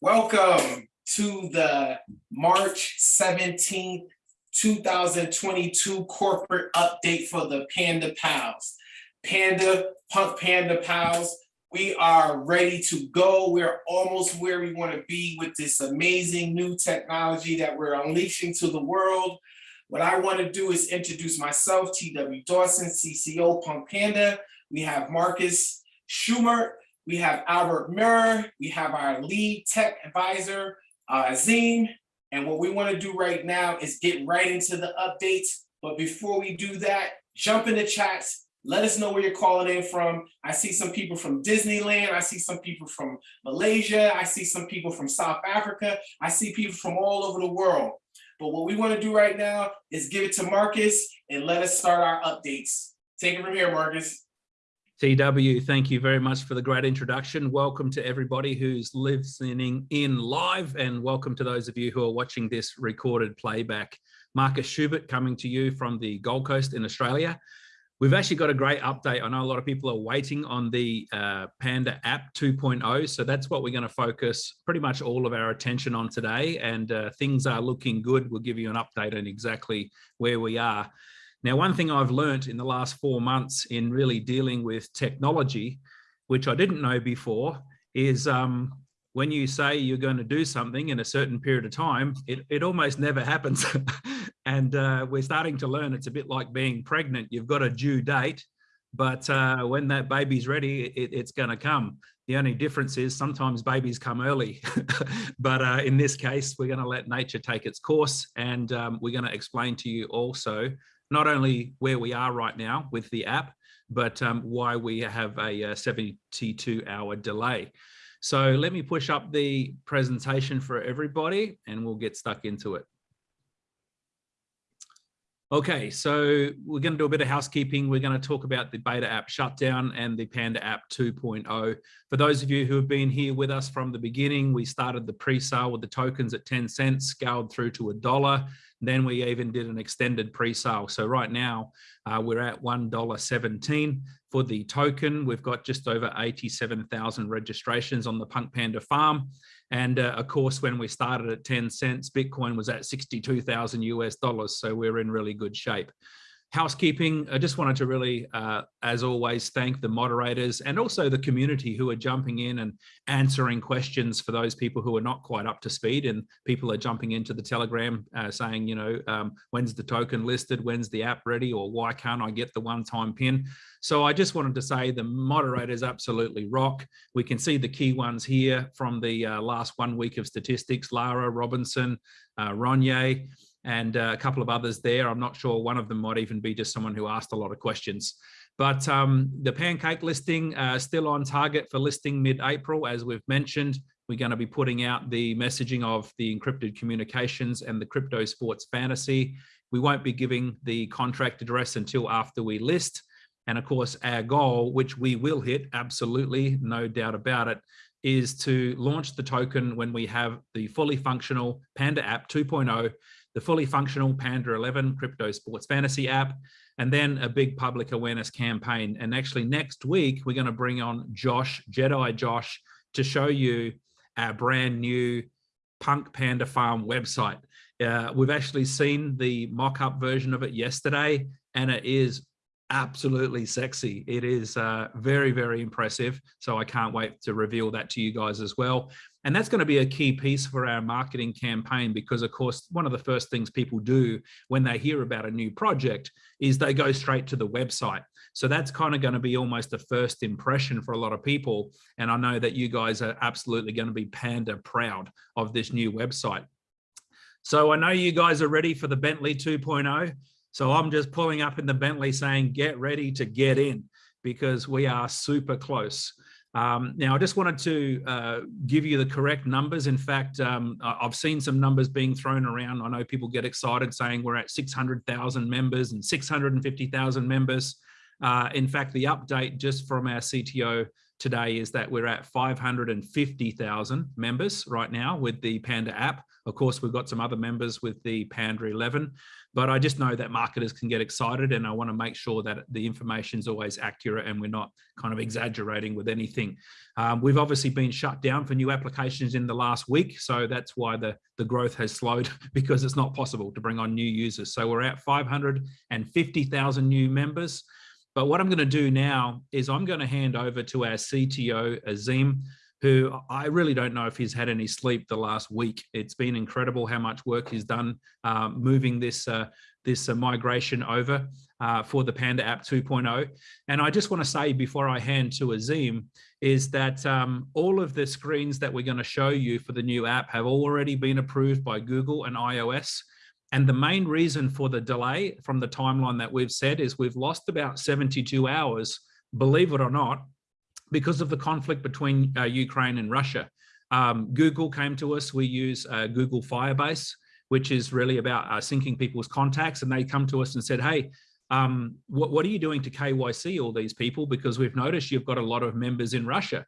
Welcome to the March 17th, 2022 corporate update for the Panda Pals. Panda, Punk Panda Pals, we are ready to go. We're almost where we want to be with this amazing new technology that we're unleashing to the world. What I want to do is introduce myself, TW Dawson, CCO Punk Panda. We have Marcus Schumer, we have Albert Murr, we have our lead tech advisor, uh, Azim, and what we want to do right now is get right into the updates. But before we do that, jump in the chats, let us know where you're calling in from. I see some people from Disneyland. I see some people from Malaysia. I see some people from South Africa. I see people from all over the world. But what we want to do right now is give it to Marcus and let us start our updates. Take it from here, Marcus. TW, thank you very much for the great introduction. Welcome to everybody who's listening in live and welcome to those of you who are watching this recorded playback. Marcus Schubert coming to you from the Gold Coast in Australia. We've actually got a great update. I know a lot of people are waiting on the uh, Panda app 2.0. So that's what we're going to focus pretty much all of our attention on today. And uh, things are looking good. We'll give you an update on exactly where we are. Now, one thing I've learned in the last four months in really dealing with technology, which I didn't know before, is um, when you say you're going to do something in a certain period of time, it, it almost never happens. and uh, we're starting to learn it's a bit like being pregnant. You've got a due date, but uh, when that baby's ready, it, it's going to come. The only difference is sometimes babies come early, but uh, in this case, we're going to let nature take its course and um, we're going to explain to you also not only where we are right now with the app, but um, why we have a, a 72 hour delay. So let me push up the presentation for everybody and we'll get stuck into it. Okay, so we're going to do a bit of housekeeping. We're going to talk about the beta app shutdown and the Panda app 2.0. For those of you who have been here with us from the beginning, we started the pre-sale with the tokens at 10 cents, scaled through to a dollar. Then we even did an extended pre-sale. So right now uh, we're at $1.17 for the token. We've got just over 87,000 registrations on the Punk Panda farm. And uh, of course, when we started at 10 cents, Bitcoin was at 62,000 US dollars. So we're in really good shape housekeeping, I just wanted to really, uh, as always, thank the moderators and also the community who are jumping in and answering questions for those people who are not quite up to speed and people are jumping into the Telegram uh, saying, you know, um, when's the token listed, when's the app ready, or why can't I get the one-time pin? So I just wanted to say the moderators absolutely rock. We can see the key ones here from the uh, last one week of statistics, Lara Robinson, uh, and uh, a couple of others there. I'm not sure one of them might even be just someone who asked a lot of questions. But um, the pancake listing uh, still on target for listing mid-April, as we've mentioned. We're going to be putting out the messaging of the encrypted communications and the crypto sports fantasy. We won't be giving the contract address until after we list. And of course, our goal, which we will hit, absolutely, no doubt about it, is to launch the token when we have the fully functional Panda app 2.0 the fully functional Panda 11 crypto sports fantasy app, and then a big public awareness campaign. And actually next week, we're gonna bring on Josh, Jedi Josh, to show you our brand new Punk Panda Farm website. Uh, we've actually seen the mock-up version of it yesterday, and it is absolutely sexy. It is uh, very, very impressive. So I can't wait to reveal that to you guys as well. And that's going to be a key piece for our marketing campaign because, of course, one of the first things people do when they hear about a new project is they go straight to the website. So that's kind of going to be almost the first impression for a lot of people. And I know that you guys are absolutely going to be panda proud of this new website. So I know you guys are ready for the Bentley 2.0. So I'm just pulling up in the Bentley saying, get ready to get in because we are super close. Um, now, I just wanted to uh, give you the correct numbers. In fact, um, I've seen some numbers being thrown around. I know people get excited saying we're at 600,000 members and 650,000 members. Uh, in fact, the update just from our CTO today is that we're at 550,000 members right now with the Panda app. Of course, we've got some other members with the Panda 11, but I just know that marketers can get excited and I want to make sure that the information is always accurate and we're not kind of exaggerating with anything. Um, we've obviously been shut down for new applications in the last week, so that's why the, the growth has slowed because it's not possible to bring on new users. So we're at 550,000 new members. But what I'm going to do now is I'm going to hand over to our CTO, Azim, who I really don't know if he's had any sleep the last week. It's been incredible how much work he's done uh, moving this uh, this uh, migration over uh, for the Panda app 2.0. And I just want to say before I hand to Azim is that um, all of the screens that we're going to show you for the new app have already been approved by Google and iOS. And the main reason for the delay from the timeline that we've said is we've lost about 72 hours, believe it or not, because of the conflict between uh, Ukraine and Russia. Um, Google came to us, we use uh, Google Firebase, which is really about uh, syncing people's contacts. And they come to us and said, hey, um, what, what are you doing to KYC all these people? Because we've noticed you've got a lot of members in Russia.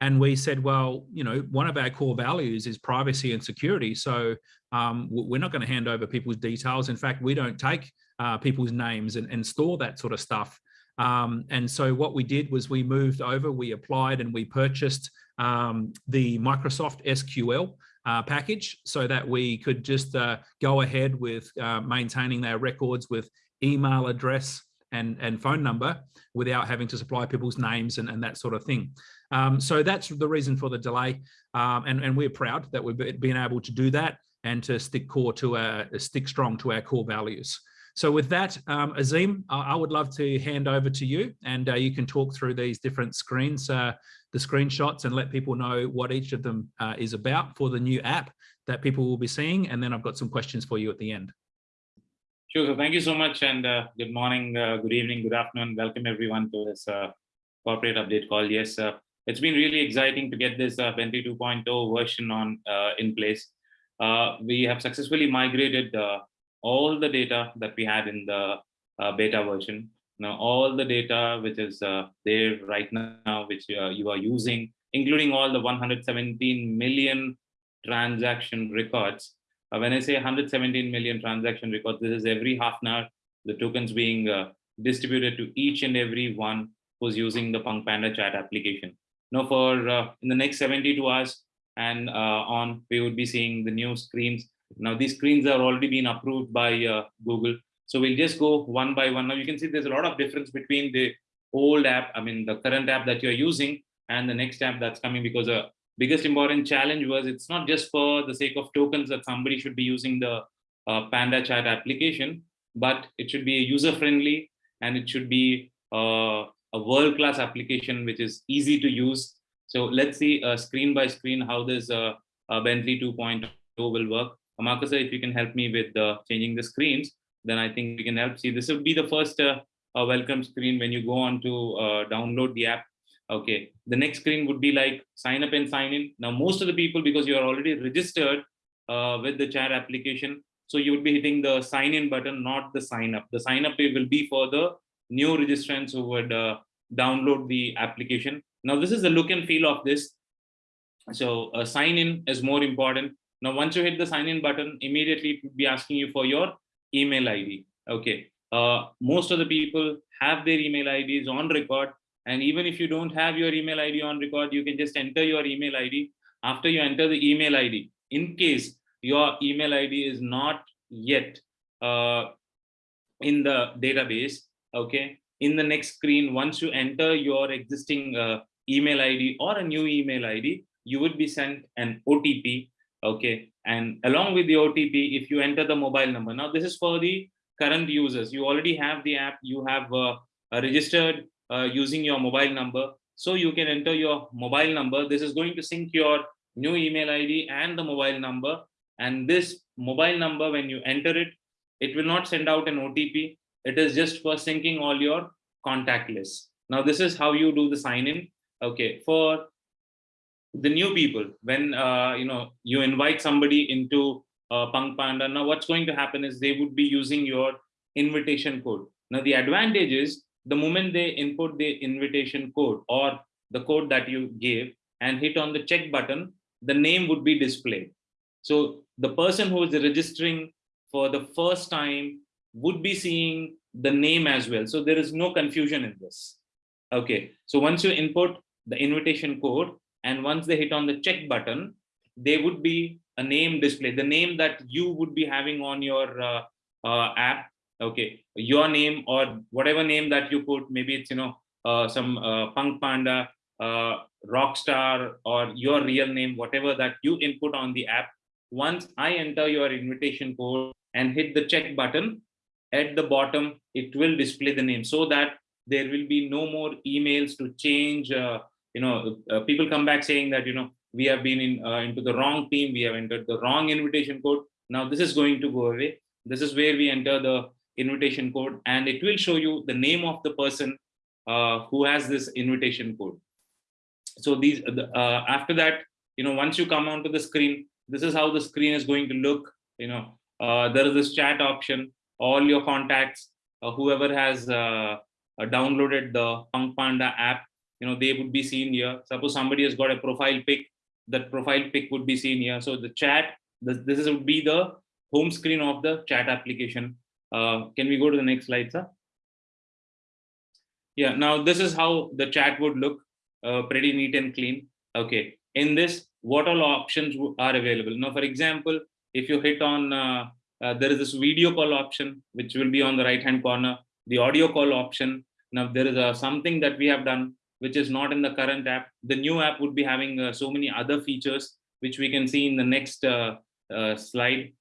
And we said, well, you know, one of our core values is privacy and security. So um, we're not going to hand over people's details. In fact, we don't take uh, people's names and, and, store that sort of stuff. Um, and so what we did was we moved over, we applied and we purchased um, the Microsoft SQL uh, package so that we could just uh, go ahead with uh, maintaining their records with email address and, and phone number without having to supply people's names and, and that sort of thing. Um, so that's the reason for the delay. Um, and, and we're proud that we've been able to do that and to stick core to our, stick strong to our core values. So with that, um, Azim, I, I would love to hand over to you and uh, you can talk through these different screens, uh, the screenshots and let people know what each of them uh, is about for the new app that people will be seeing. And then I've got some questions for you at the end. Sure. So thank you so much and uh, good morning, uh, good evening, good afternoon. Welcome everyone to this uh, corporate update call. Yes, it's been really exciting to get this uh, Bentley 2.0 version on in place. we have successfully migrated all the data that we had in the beta version. Now, all the data which is there right now, which you are using, including all the 117 million transaction records, uh, when I say 117 million transaction records, this is every half an hour, the tokens being uh, distributed to each and every one who's using the Punk Panda chat application. Now for uh, in the next 72 hours and uh, on, we would be seeing the new screens. Now these screens are already been approved by uh, Google. So we'll just go one by one. Now you can see there's a lot of difference between the old app, I mean, the current app that you're using and the next app that's coming because the biggest important challenge was it's not just for the sake of tokens that somebody should be using the uh, Panda chat application, but it should be user friendly and it should be uh, a world-class application which is easy to use. So let's see uh, screen by screen how this uh, uh, Bentley 2.0 will work. Marcus, if you can help me with uh, changing the screens, then I think we can help see. This will be the first welcome screen when you go on to download the app Okay, the next screen would be like sign up and sign in. Now, most of the people, because you are already registered uh, with the chat application, so you would be hitting the sign in button, not the sign up. The sign up will be for the new registrants who would uh, download the application. Now, this is the look and feel of this. So uh, sign in is more important. Now, once you hit the sign in button, immediately it would be asking you for your email ID. Okay. Uh, most of the people have their email IDs on record and even if you don't have your email ID on record, you can just enter your email ID. After you enter the email ID, in case your email ID is not yet uh, in the database, okay, in the next screen, once you enter your existing uh, email ID or a new email ID, you would be sent an OTP, okay, and along with the OTP, if you enter the mobile number. Now, this is for the current users. You already have the app, you have uh, registered uh, using your mobile number. So you can enter your mobile number. This is going to sync your new email ID and the mobile number. And this mobile number, when you enter it, it will not send out an OTP. It is just for syncing all your contact lists. Now, this is how you do the sign in. Okay, for the new people, when uh, you know you invite somebody into uh, Punk Panda, now what's going to happen is they would be using your invitation code. Now, the advantage is the moment they input the invitation code or the code that you gave and hit on the check button, the name would be displayed. So the person who is registering for the first time would be seeing the name as well. So there is no confusion in this. Okay, so once you input the invitation code and once they hit on the check button, they would be a name display, the name that you would be having on your uh, uh, app. Okay, your name or whatever name that you put, maybe it's, you know, uh, some uh, Punk Panda, uh, Rockstar or your real name, whatever that you input on the app. Once I enter your invitation code and hit the check button, at the bottom, it will display the name so that there will be no more emails to change. Uh, you know, uh, people come back saying that, you know, we have been in uh, into the wrong team, we have entered the wrong invitation code. Now this is going to go away. This is where we enter the invitation code and it will show you the name of the person uh, who has this invitation code. So these uh, after that, you know, once you come onto the screen, this is how the screen is going to look. You know, uh, there is this chat option, all your contacts, uh, whoever has uh, uh, downloaded the Punk Panda app, you know, they would be seen here. Suppose somebody has got a profile pic, that profile pic would be seen here. So the chat, this, this would be the home screen of the chat application. Uh, can we go to the next slide, sir? Yeah, now this is how the chat would look, uh, pretty neat and clean. Okay, in this, what all options are available? Now, for example, if you hit on, uh, uh, there is this video call option, which will be on the right hand corner, the audio call option. Now, there is a, something that we have done, which is not in the current app. The new app would be having uh, so many other features, which we can see in the next uh, uh, slide.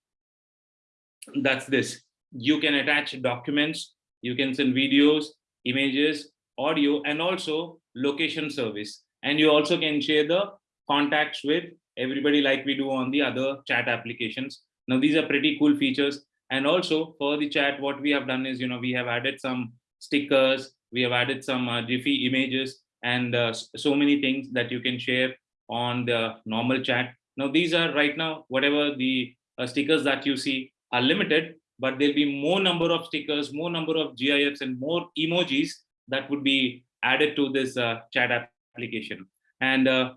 That's this. You can attach documents, you can send videos, images, audio, and also location service. And you also can share the contacts with everybody like we do on the other chat applications. Now, these are pretty cool features. And also for the chat, what we have done is, you know, we have added some stickers, we have added some uh, Jiffy images and uh, so many things that you can share on the normal chat. Now, these are right now, whatever the uh, stickers that you see are limited, but there'll be more number of stickers, more number of GIFs and more emojis that would be added to this uh, chat application. And uh,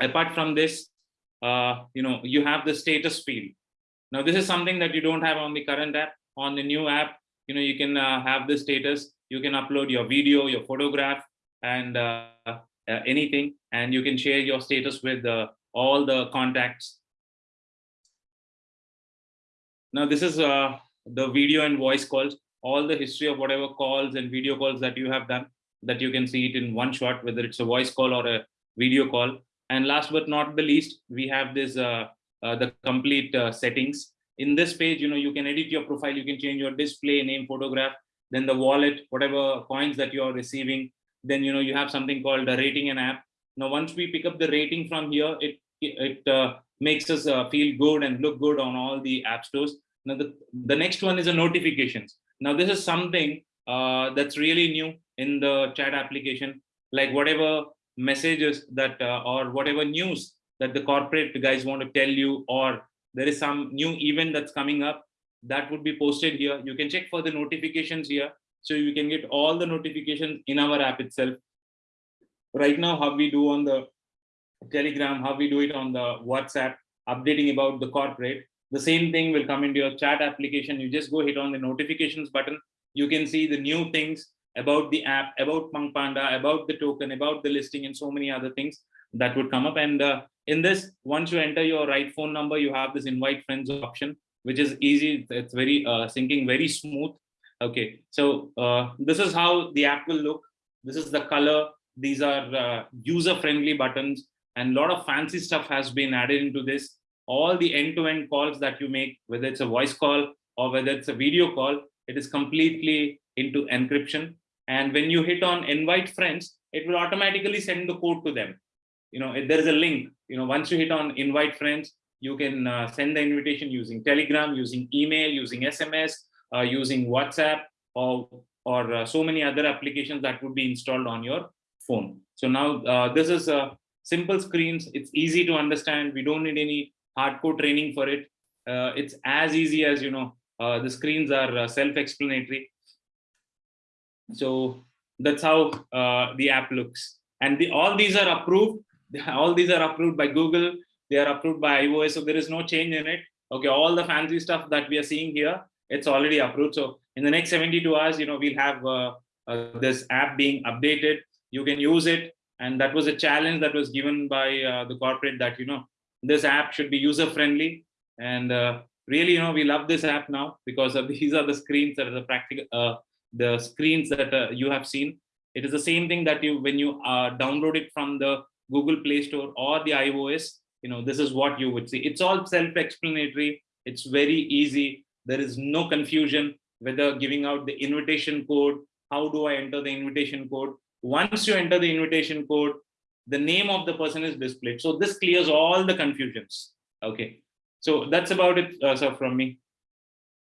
apart from this, uh, you know, you have the status field. Now, this is something that you don't have on the current app. On the new app, you know, you can uh, have the status. You can upload your video, your photograph, and uh, uh, anything, and you can share your status with uh, all the contacts. Now, this is the video and voice calls, all the history of whatever calls and video calls that you have done, that you can see it in one shot, whether it's a voice call or a video call. And last but not the least, we have this uh, the complete uh, settings. In this page, you know, you can edit your profile, you can change your display name, photograph, then the wallet, whatever coins that you are receiving. Then, you know, you have something called a rating an app. Now, once we pick up the rating from here, it it uh, makes us uh, feel good and look good on all the app stores. Now, the, the next one is the notifications. Now, this is something uh, that's really new in the chat application, like whatever messages that uh, or whatever news that the corporate guys want to tell you, or there is some new event that's coming up that would be posted here. You can check for the notifications here. So you can get all the notifications in our app itself. Right now, how we do on the Telegram, how we do it on the WhatsApp, updating about the corporate. The same thing will come into your chat application. You just go hit on the notifications button. You can see the new things about the app, about Punk Panda, about the token, about the listing, and so many other things that would come up. And uh, in this, once you enter your right phone number, you have this invite friends option, which is easy. It's very uh, syncing, very smooth. Okay, so uh, this is how the app will look. This is the color. These are uh, user-friendly buttons and a lot of fancy stuff has been added into this. All the end-to-end -end calls that you make, whether it's a voice call or whether it's a video call, it is completely into encryption. And when you hit on invite friends, it will automatically send the code to them. You know, there is a link, you know, once you hit on invite friends, you can uh, send the invitation using Telegram, using email, using SMS, uh, using WhatsApp, or, or uh, so many other applications that would be installed on your phone. So now uh, this is a simple screens. It's easy to understand. We don't need any hardcore training for it. Uh, it's as easy as, you know, uh, the screens are uh, self-explanatory. So that's how uh, the app looks. And the, all these are approved. All these are approved by Google. They are approved by iOS. So there is no change in it. Okay, all the fancy stuff that we are seeing here, it's already approved. So in the next 72 hours, you know, we'll have uh, uh, this app being updated. You can use it. And that was a challenge that was given by uh, the corporate that, you know, this app should be user friendly. And uh, really, you know, we love this app now because these are the screens that are the practical, uh, the screens that uh, you have seen. It is the same thing that you, when you download it from the Google Play Store or the iOS, you know, this is what you would see. It's all self-explanatory. It's very easy. There is no confusion whether giving out the invitation code, how do I enter the invitation code? Once you enter the invitation code, the name of the person is displayed. So this clears all the confusions. Okay. So that's about it, uh, sir, from me.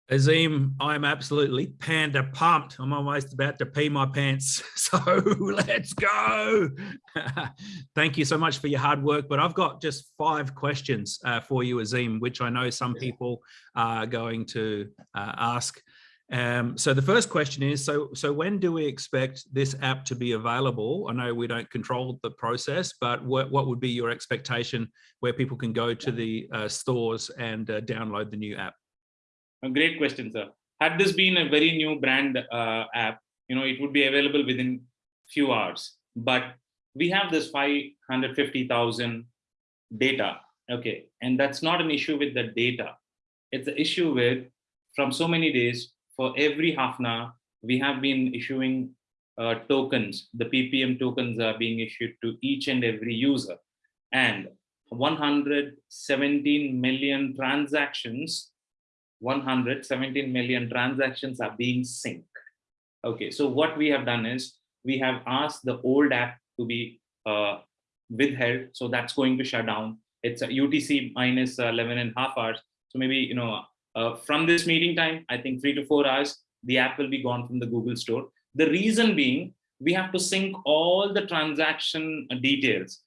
Azim, I'm absolutely panda pumped. I'm almost about to pee my pants. So let's go. Thank you so much for your hard work. But I've got just five questions uh, for you, Azim, which I know some people are going to uh, ask. Um, so the first question is, so, so when do we expect this app to be available? I know we don't control the process, but what, what would be your expectation where people can go to the uh, stores and uh, download the new app? A great question, sir. Had this been a very new brand uh, app, you know, it would be available within few hours. But we have this 550,000 data, okay, and that's not an issue with the data. It's an issue with from so many days for every half an hour, we have been issuing uh, tokens. The PPM tokens are being issued to each and every user, and 117 million transactions 117 million transactions are being synced. Okay, so what we have done is we have asked the old app to be uh, withheld. So that's going to shut down. It's a UTC minus 11 and a half hours. So maybe, you know, uh, from this meeting time, I think three to four hours, the app will be gone from the Google store. The reason being, we have to sync all the transaction details.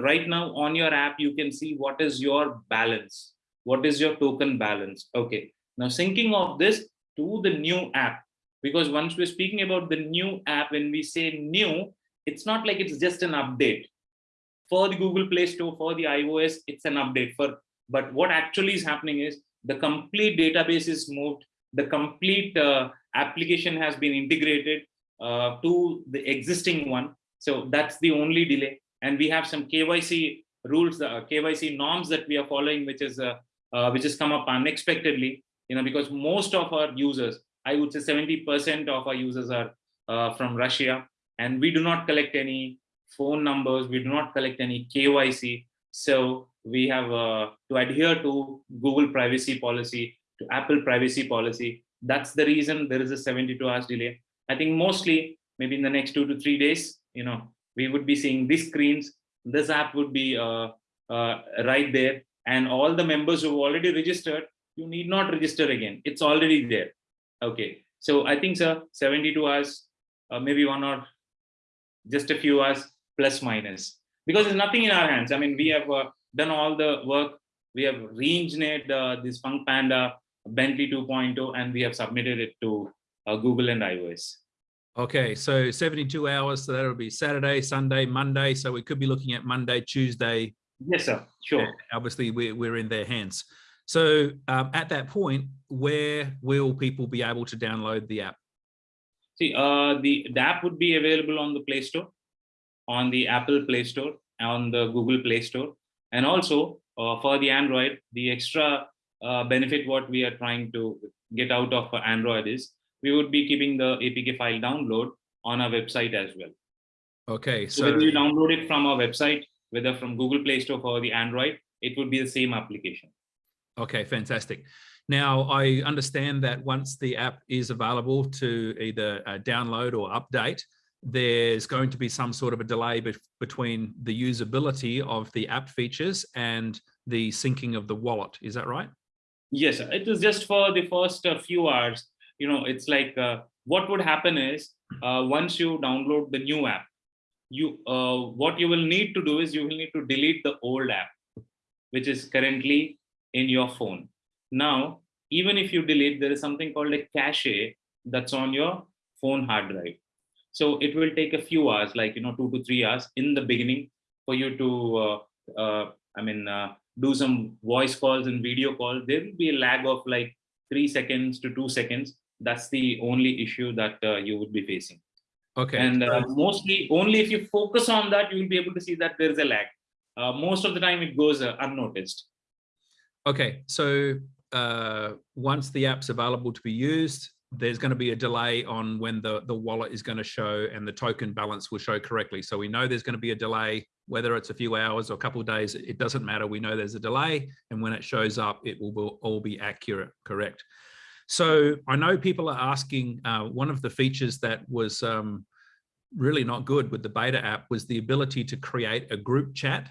Right now on your app, you can see what is your balance what is your token balance? Okay. Now syncing of this to the new app because once we're speaking about the new app when we say new it's not like it's just an update. For the google play store for the ios it's an update for but what actually is happening is the complete database is moved the complete uh, application has been integrated uh, to the existing one. So that's the only delay. And we have some kyc rules uh, kyc norms that we are following which is uh, uh, which has come up unexpectedly, you know, because most of our users, I would say 70% of our users are uh, from Russia, and we do not collect any phone numbers, we do not collect any KYC. So we have uh, to adhere to Google privacy policy, to Apple privacy policy. That's the reason there is a 72 hours delay. I think mostly maybe in the next two to three days, you know, we would be seeing these screens. This app would be uh, uh, right there and all the members who've already registered, you need not register again. It's already there. Okay. So I think, sir, 72 hours, uh, maybe one or just a few hours plus minus because there's nothing in our hands. I mean, we have uh, done all the work. We have re-engineered uh, this Punk Panda Bentley 2.0 and we have submitted it to uh, Google and iOS. Okay, so 72 hours, so that'll be Saturday, Sunday, Monday. So we could be looking at Monday, Tuesday, Yes, sir. Sure. Obviously, we're, we're in their hands. So um, at that point, where will people be able to download the app? See, uh, the, the app would be available on the Play Store, on the Apple Play Store, on the Google Play Store, and also uh, for the Android, the extra uh, benefit what we are trying to get out of Android is we would be keeping the APK file download on our website as well. Okay, So, so whether you download it from our website whether from Google Play Store for the Android, it would be the same application. Okay, fantastic. Now, I understand that once the app is available to either uh, download or update, there's going to be some sort of a delay be between the usability of the app features and the syncing of the wallet. Is that right? Yes, it is just for the first uh, few hours. You know, it's like uh, what would happen is uh, once you download the new app, you uh, what you will need to do is you will need to delete the old app which is currently in your phone now even if you delete there is something called a cache that's on your phone hard drive So it will take a few hours, like, you know, two to three hours in the beginning for you to, uh, uh, I mean, uh, do some voice calls and video calls. There will be a lag of like three seconds to two seconds. That's the only issue that uh, you would be facing. Okay. And uh, mostly, only if you focus on that, you will be able to see that there is a lag. Uh, most of the time, it goes uh, unnoticed. Okay, so uh, once the app's available to be used, there's going to be a delay on when the, the wallet is going to show and the token balance will show correctly. So we know there's going to be a delay, whether it's a few hours or a couple of days, it doesn't matter. We know there's a delay and when it shows up, it will be- all be accurate, correct? So I know people are asking, uh, one of the features that was um, really not good with the beta app was the ability to create a group chat.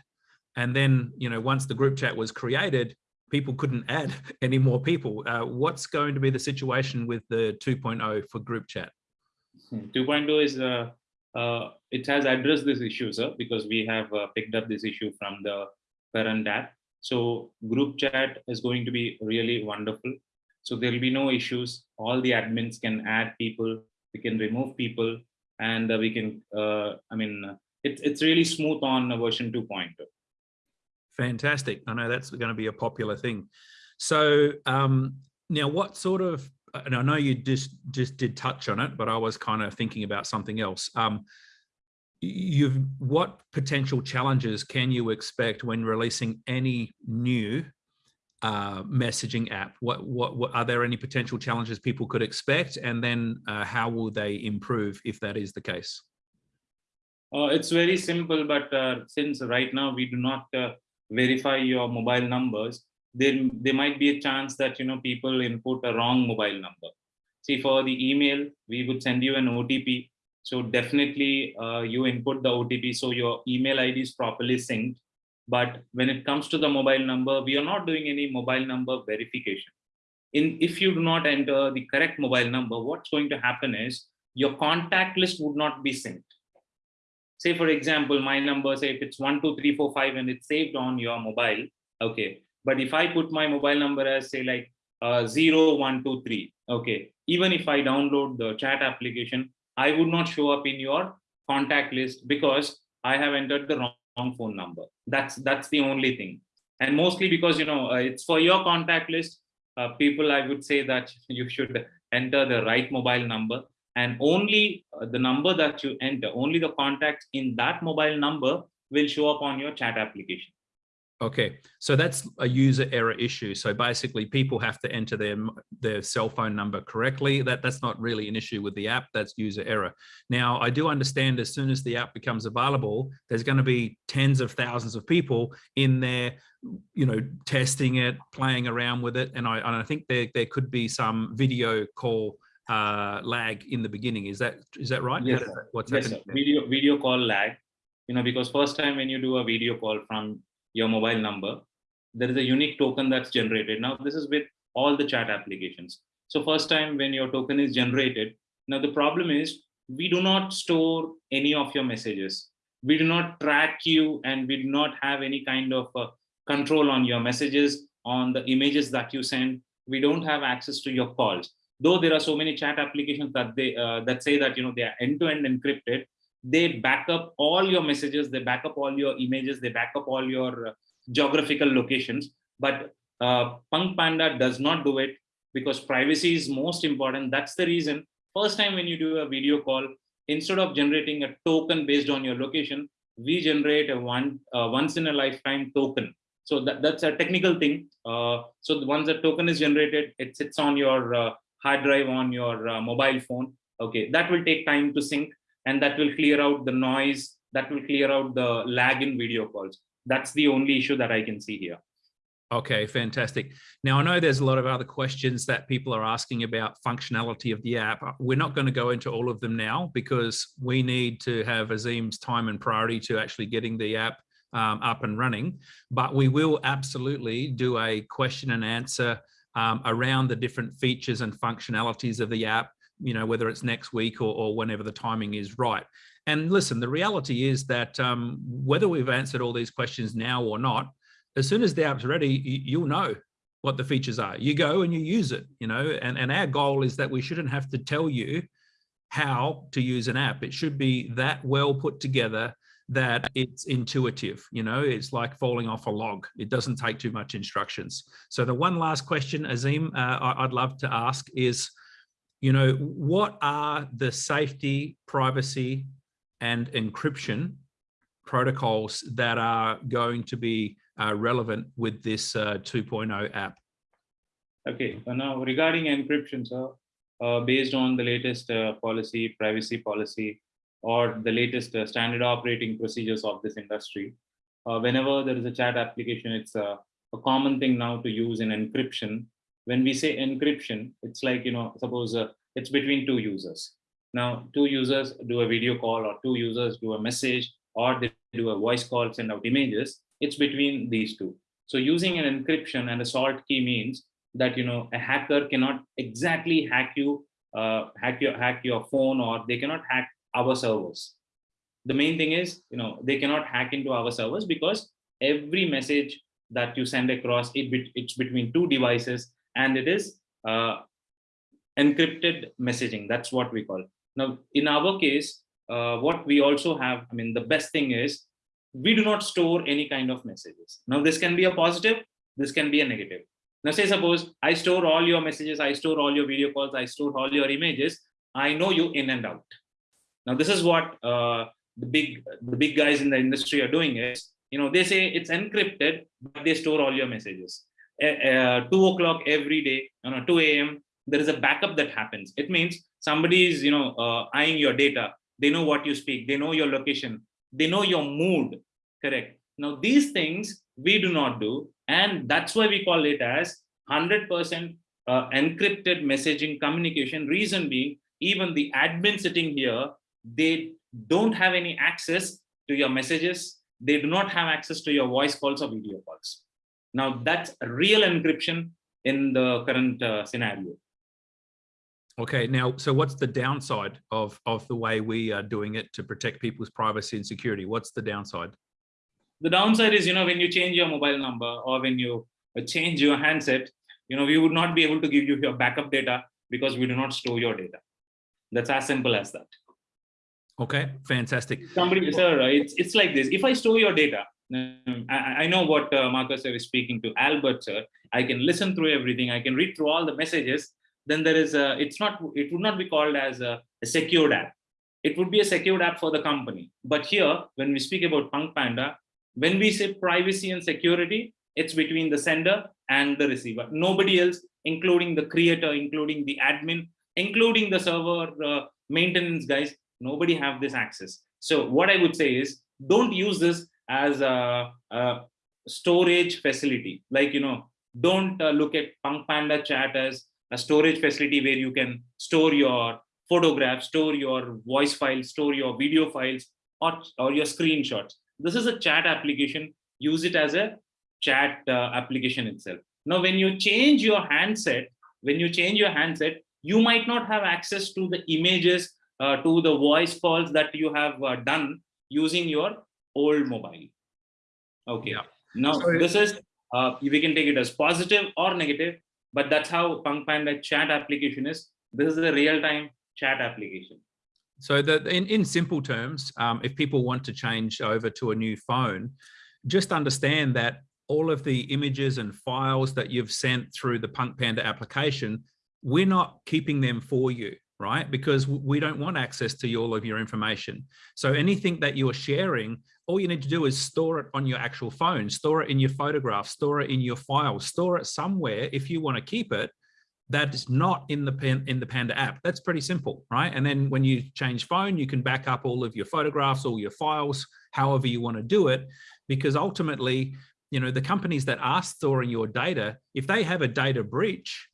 And then, you know, once the group chat was created, people couldn't add any more people. Uh, what's going to be the situation with the 2.0 for group chat? 2.0 is uh, uh, it has addressed this issue, sir, because we have uh, picked up this issue from the parent app. So group chat is going to be really wonderful. So there will be no issues. All the admins can add people, we can remove people, and uh, we can. Uh, I mean, uh, it's it's really smooth on version oh. 2.0. Fantastic. I know that's going to be a popular thing. So um, now what sort of, and I know you just, just did touch on it, but I was kind of thinking about something else. Um, you've, what potential challenges can you expect when releasing any new uh, messaging app? What, what, what, are there any potential challenges people could expect? And then uh, how will they improve if that is the case? Uh, it's very simple, but uh, since right now we do not uh, verify your mobile numbers, there, there might be a chance that you know people input a wrong mobile number. See, for the email, we would send you an OTP. So definitely uh, you input the OTP so your email ID is properly synced. But when it comes to the mobile number, we are not doing any mobile number verification. In if you do not enter the correct mobile number, what's going to happen is your contact list would not be synced. Say for example my number say if it's 12345 and it's saved on your mobile okay. But if i put my mobile number as say like uh, 0123 okay. Even if i download the chat application i would not show up in your contact list because i have entered the wrong, wrong phone number that's that's the only thing and mostly because you know uh, it's for your contact list uh, people i would say that you should enter the right mobile number and only uh, the number that you enter, only the contacts in that mobile number will show up on your chat application. Okay, so that's a user error issue. So basically people have to enter their, their cell phone number correctly. That, that's not really an issue with the app, that's user error. Now, I do understand as soon as the app becomes available, there's gonna be tens of thousands of people in there, you know, testing it, playing around with it. And I, and I think there, there could be some video call uh, lag in the beginning. Is that is that right? Yes, that- What's Yes, happening? video video call lag. You know, because first time when you do a video call from your mobile number, there is a unique token that's generated. Now, this is with all the chat applications. So first time when your token is generated, now the problem is we do not store any of your messages. We do not track you and we do not have any kind of uh, control on your messages, on the images that you send. We don't have access to your calls though there are so many chat applications that they uh, that say that you know they are end-to-end encrypted they back up all your messages they back up all your images they back up all your uh, geographical locations. But uh, punk panda does not do it because privacy is most important. That's the reason first time when you do a video call instead of generating a token based on your location we generate a one uh, once in a lifetime token. So that, that's a technical thing. Uh, so once the token is generated it sits on your uh, hard drive on your uh, mobile phone. Okay that will take time to sync and that will clear out the noise that will clear out the lag in video calls that's the only issue that i can see here Okay, fantastic. Now, I know there's a lot of other questions that people are asking about functionality of the app. We're not going to go into all of them now because we need to have Azim's time and priority to actually getting the app um, up and running. But we will absolutely do a question and answer um, around the different features and functionalities of the app, you know, whether it's next week or, or whenever the timing is right. And listen, the reality is that um, whether we've answered all these questions now or not, as soon as the app's ready, you'll know what the features are. You go and you use it, you know, and, and our goal is that we shouldn't have to tell you how to use an app. It should be that well put together that it's intuitive. You know, it's like falling off a log. It doesn't take too much instructions. So the one last question, Azim, uh, I'd love to ask is, you know, what are the safety, privacy, and encryption protocols that are going to be uh, relevant with this uh, 2.0 app? Okay, so now regarding encryption, so uh, based on the latest uh, policy, privacy policy, or the latest uh, standard operating procedures of this industry, uh, whenever there is a chat application, it's a common thing now to use an encryption. When we say encryption, it's like, you know, suppose uh, it's between two users. Now, two users do a video call or two users do a message or they do a voice call, send out images. It's between these two. So using an encryption and a salt key means that you know a hacker cannot exactly hack you, uh, hack your hack your phone, or they cannot hack our servers. The main thing is, you know, they cannot hack into our servers because every message that you send across it it's between two devices and it is uh, encrypted messaging. That's what we call. Now, in our case, uh, what we also have, I mean, the best thing is we do not store any kind of messages. Now, this can be a positive, this can be a negative. Now, say suppose I store all your messages, I store all your video calls, I store all your images. I know you in and out. Now, this is what uh, the big the big guys in the industry are doing is, you know, they say it's encrypted, but they store all your messages. Uh, uh, two o'clock every day, you know, 2 a.m. There is a backup that happens. It means somebody is, you know, uh, eyeing your data. They know what you speak. They know your location. They know your mood. Correct. Now, these things we do not do, and that's why we call it as 100% uh, encrypted messaging communication. Reason being, even the admin sitting here, they don't have any access to your messages. They do not have access to your voice calls or video calls. Now, that's real encryption in the current uh, scenario. Okay, now, so what's the downside of, of the way we are doing it to protect people's privacy and security? What's the downside? The downside is, you know, when you change your mobile number or when you uh, change your handset, you know, we would not be able to give you your backup data because we do not store your data. That's as simple as that. Okay, fantastic. Somebody, sir, it's it's like this. If I store your data, I, I know what uh, Marcus sir is speaking to Albert sir. I can listen through everything. I can read through all the messages. Then there is a. It's not. It would not be called as a, a secured app. It would be a secured app for the company. But here, when we speak about Punk Panda, when we say privacy and security, it's between the sender and the receiver. Nobody else, including the creator, including the admin, including the server uh, maintenance guys, nobody have this access. So what I would say is, don't use this as a, a storage facility. Like you know, don't uh, look at Punk Panda chat as a storage facility where you can store your photographs, store your voice files, store your video files, or, or your screenshots. This is a chat application. Use it as a chat uh, application itself. Now, when you change your handset, when you change your handset, you might not have access to the images, uh, to the voice calls that you have uh, done using your old mobile. Okay. Yeah. Now, So- this is, uh, we can take it as positive or negative, but that's how Punk Panda chat application is. This is a real-time chat application. So the, in, in simple terms, um, if people want to change over to a new phone, just understand that all of the images and files that you've sent through the Punk Panda application, we're not keeping them for you, right? Because we don't want access to all of your information. So anything that you're sharing, all you need to do is store it on your actual phone, store it in your photographs, store it in your files, store it somewhere if you want to keep it that is not in the pen in the Panda app. That's pretty simple, right? And then when you change phone, you can back up all of your photographs, all your files, however you want to do it, because ultimately, you know, the companies that are storing your data, if they have a data breach,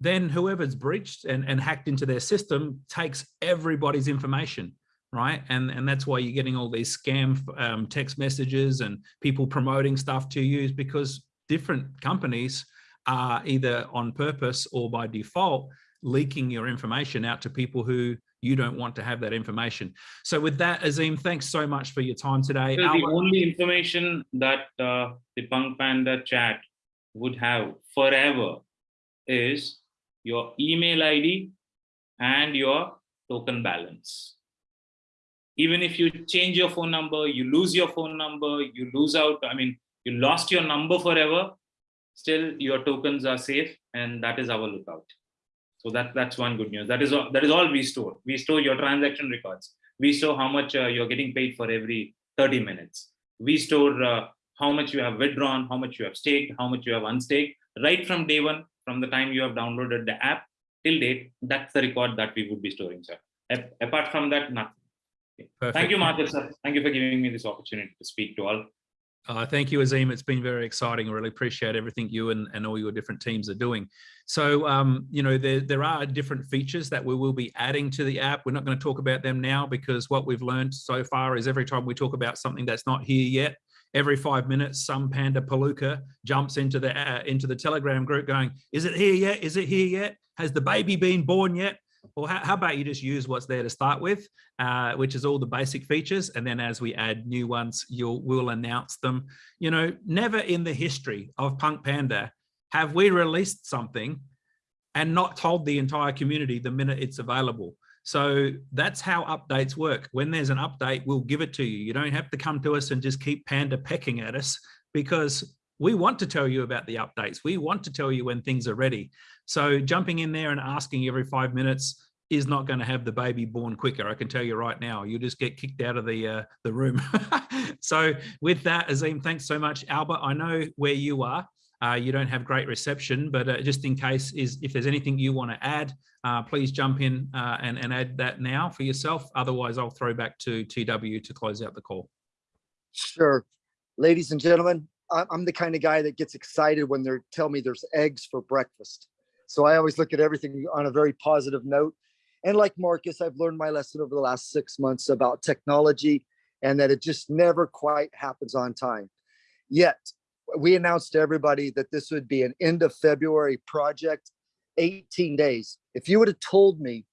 then whoever's breached and, and hacked into their system takes everybody's information, right? And and that's why you're getting all these scam um, text messages and people promoting stuff to you is because different companies are either on purpose or by default leaking your information out to people who you don't want to have that information. So with that, Azim, thanks so much for your time today. So the only information that uh, the Punk Panda chat would have forever is your email ID and your token balance. Even if you change your phone number, you lose your phone number, you lose out, I mean, you lost your number forever, still your tokens are safe and that is our lookout. So that, that's one good news. That is, all, that is all we store. We store your transaction records. We store how much uh, you're getting paid for every 30 minutes. We store uh, how much you have withdrawn, how much you have staked, how much you have unstaked, right from day one, from the time you have downloaded the app till date, that's the record that we would be storing, sir. Apart from that, nothing. Thank you, Marcus, sir. Thank you for giving me this opportunity to speak to all. Uh, thank you, Azim. It's been very exciting. I really appreciate everything you and, and all your different teams are doing. So, um, you know, there, there are different features that we will be adding to the app. We're not going to talk about them now because what we've learned so far is every time we talk about something that's not here yet, every five minutes, some panda palooka jumps into the uh, into the Telegram group going, "Is it here yet? Is it here yet? Has the baby been born yet?" Well, how, how about you just use what's there to start with, uh, which is all the basic features, and then as we add new ones, you'll we'll announce them. You know, never in the history of Punk Panda have we released something and not told the entire community the minute it's available. So that's how updates work. When there's an update, we'll give it to you. You don't have to come to us and just keep Panda pecking at us because we want to tell you about the updates. We want to tell you when things are ready. So jumping in there and asking every five minutes is not going to have the baby born quicker. I can tell you right now. You'll just get kicked out of the uh, the room. so with that, Azim, thanks so much, Albert. I know where you are. Uh, you don't have great reception, but uh, just in case is if there's anything you want to add, uh, please jump in uh, and, and add that now for yourself. Otherwise, I'll throw back to TW to close out the call. Sure. Ladies and gentlemen, I'm the kind of guy that gets excited when they tell me there's eggs for breakfast. So I always look at everything on a very positive note. And like Marcus, I've learned my lesson over the last six months about technology and that it just never quite happens on time. Yet, we announced to everybody that this would be an end of February project, 18 days. If you would have told me,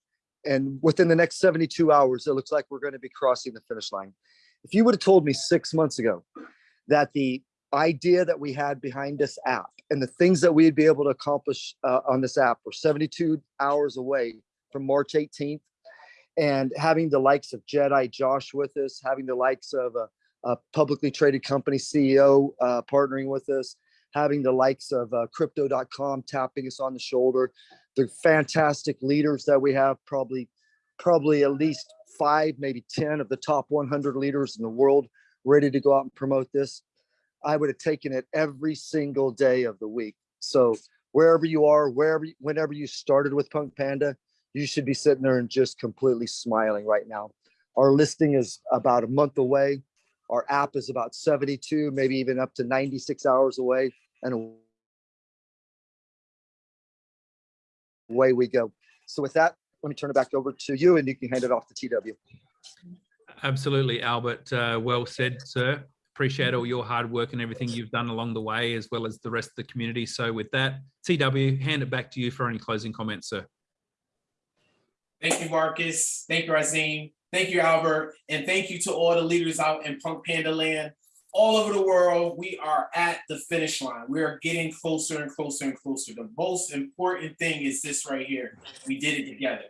and within the next 72 hours, it looks like we're going to be crossing the finish line. If you would have told me six months ago that the idea that we had behind this app and the things that we'd be able to accomplish uh, on this app were 72 hours away from March 18th, and having the likes of Jedi Josh with us, having the likes of a, a publicly traded company CEO uh, partnering with us, having the likes of uh, Crypto.com tapping us on the shoulder, the fantastic leaders that we have, probably, probably at least five, maybe 10 of the top 100 leaders in the world ready to go out and promote this. I would have taken it every single day of the week. So wherever you are, wherever, whenever you started with Punk Panda, you should be sitting there and just completely smiling right now. Our listing is about a month away. Our app is about 72, maybe even up to 96 hours away. And away we go. So with that, let me turn it back over to you and you can hand it off to TW. Absolutely, Albert. Uh, well said, sir. Appreciate all mm-hmm. your hard work and everything you've done along the way, as well as the rest of the community. So with that, TW, hand it back to you for any closing comments, sir. Thank you, Marcus. Thank you, Razim. Thank you, Albert. And thank you to all the leaders out in Punk Panda land. All over the world, we are at the finish line. We are getting closer and closer and closer. The most important thing is this right here. We did it together.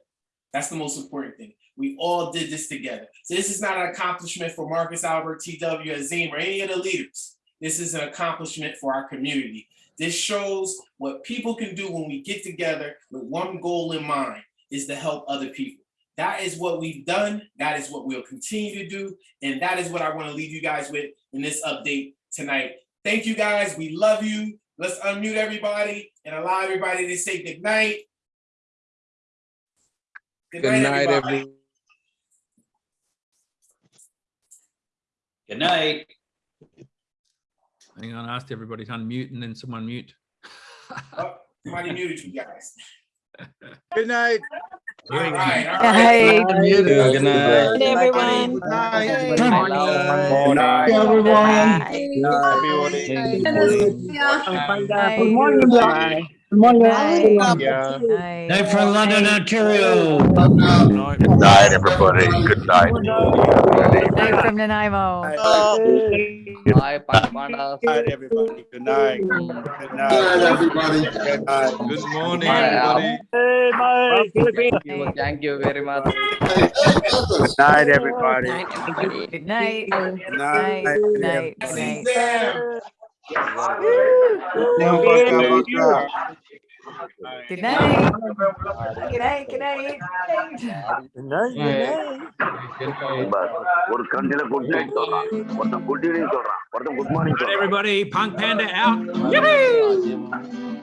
That's the most important thing. We all did this together. So this is not an accomplishment for Marcus, Albert, TW, Azim, or any of the leaders. This is an accomplishment for our community. This shows what people can do when we get together with one goal in mind is to help other people. That is what we've done. That is what we'll continue to do. And that is what I want to leave you guys with in this update tonight. Thank you guys. We love you. Let's unmute everybody and allow everybody to say good night. Good night, everyone. Good night. Hang on, I asked everybody to unmute and then someone mute. Oh, Somebody muted you guys. Good night. All right, all right. Hey. Good night. Good everyone. Good night. Good Good night. everyone. Bye. Happy holidays. Bye. Good morning, Bye. Night. Yeah. Night. Night from London, Ontario. Good night, everybody. Good night. Night from Nanaimo. Night, everybody. Good night. Good night. everybody. Good night. Good morning, Night. everybody. Thank you very much. Good night, everybody. Good night. Good Good night. Good night. Good See night. them. Good night. Good night. Good night. ஒரு கண்டில good night சொல்றான் ஒருத்தன் good evening சொல்றான் ஒருத்தன் good morning Everybody, Punk Panda out. Yippee!